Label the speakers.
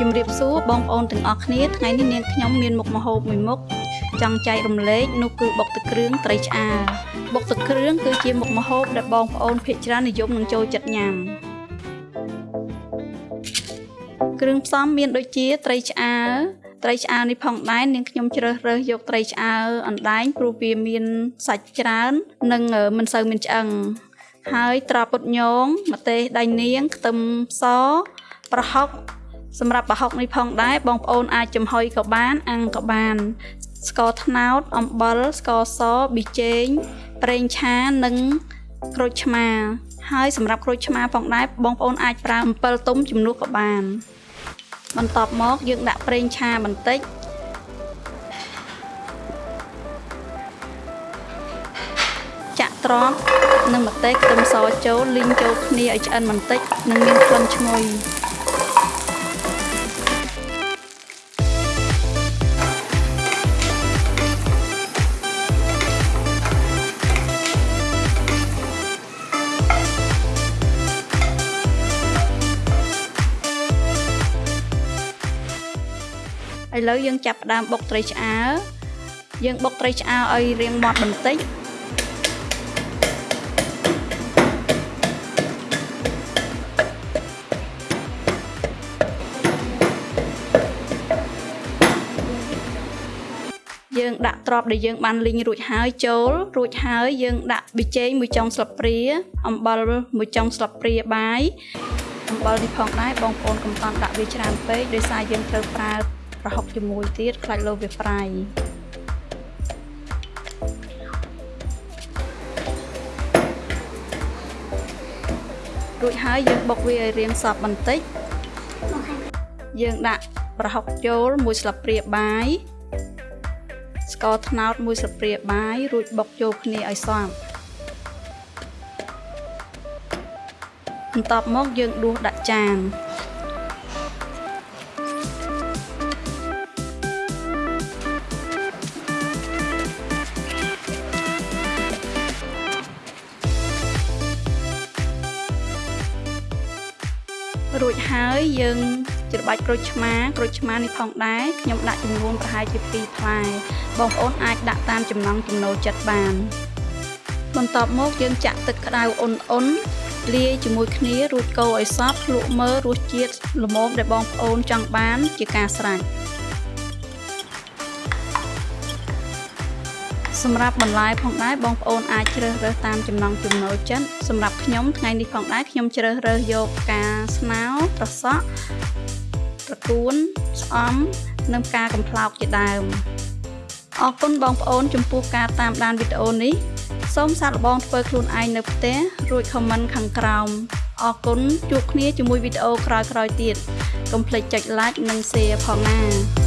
Speaker 1: ជំរាបសួរបងប្អូនទាំងអស់គ្នាថ្ងៃនេះនាងខ្ញុំមានមុខម្ហូបមួយមុខចង់ចែករំលែកនោះគឺបុកទឹកគ្រឿងត្រីឆ្អើរបុកទឹកគ្រឿងគឺជាមុខម្ហូបដែលបងប្អូនភាគច្រើននិយមនឹងចូលចិត្តញ៉ាំគ្រឿងផ្សំមានដូចជាត្រីឆ្អើរត្រីឆ្អើរនេះផងដែរនាងខ្ញុំជ្រើសរើសយកត្រីឆ្អើរអណ្ដែងព្រោះវាមានសាច់ច្រើន និងមិនសូវមានឆ្អឹងហើយ ត្រាពុតញងម្ទេសដៃនាងខ្ទឹមសប្រហុក សម្រាប់ប្រហុកនេះផងដែរបងប្អូនអាចចំហុយក៏បាន អាំងក៏បានស្ករត្នោតអំបិលស្ករសប៊ីចេងប្រេងឆានិងក្រូចឆ្មាហើយសម្រាប់ក្រូចឆ្មាផងដែរបងប្អូនអាចប្រើអំពិលទុំជំនួសក៏បាន បន្ទាប់មកយើងដាក់ប្រេងឆាបន្តិចចាក់ត្រប់និងម្ទេសខ្ទឹមសចូលលីងចូលគ្នាឲ្យឆ្អិនបន្តិច និងមានក្លិនឈ្ងុយ ឥឡូវយើងចាប់ផ្ដើមបុកត្រីឆ្អើរយើងបុកត្រីឆ្អើរឲ្យរាងមាត់បន្តិចយើងដាក់ទ្រាប់ដែលយើងបានលីងរួចហើយចូលរួចហើយយើងដាក់ប៊ីចេងមួយចុងស្លាបព្រាអំបិលមួយចុងស្លាបព្រាបាយអំបិលនេះផងដែរបងប្អូនកុំតន់ដាក់វាច្រើនពេកដោយសារយើងត្រូវប្រើ ប្រហុកជាមួយទៀតខ្លាច់លោវាប្រៃរួចហើយយើងបុកវាឲ្យរាងសព្វបន្តិចយើងដាក់ប្រហុកចូលមួយស្លាបព្រាបាយស្ករត្នោតមួយស្លាបព្រាបាយរួចបុកចូលគ្នាឲ្យសព្វបន្ទាប់មកយើងដួសដាក់ចាន រួចហើយយើងច្របាច់ក្រូចឆ្មាក្រូចឆ្មានេះផងដែរខ្ញុំដាក់ចំនួនប្រហែលជា2ផ្លែបងប្អូនអាចដាក់តាមចំណង់ចំណូលចិត្តបាន បន្ទាប់មកយើងចាក់ទឹកក្តៅអ៊ុនអ៊ុនលាយជាមួយគ្នារួចកូរឲ្យសព្វភ្លក់មើលរសជាតិល្មមដែលបងប្អូនចង់បានជាការស្រេច សម្រាប់បន្លែផងដែរបងប្អូនអាចជ្រើសរើសតាមចំណង់ចំណូលចិត្តសម្រាប់ខ្ញុំថ្ងៃនេះផងដែរខ្ញុំជ្រើសរើសយកផ្កាស្នោត្រសក់ត្រកួនស្អំនិងផ្កាកំប្លោកជាដើមអរគុណបងប្អូនចំពោះការតាមដានវីដេអូនេះសូមសាកល្បងធ្វើខ្លួនឯងនៅផ្ទះរួចខមមិនខាងក្រោមអរគុណជួបគ្នាជាមួយវីដេអូក្រោយៗទៀតកុំភ្លេចចុច like និង share ផងណា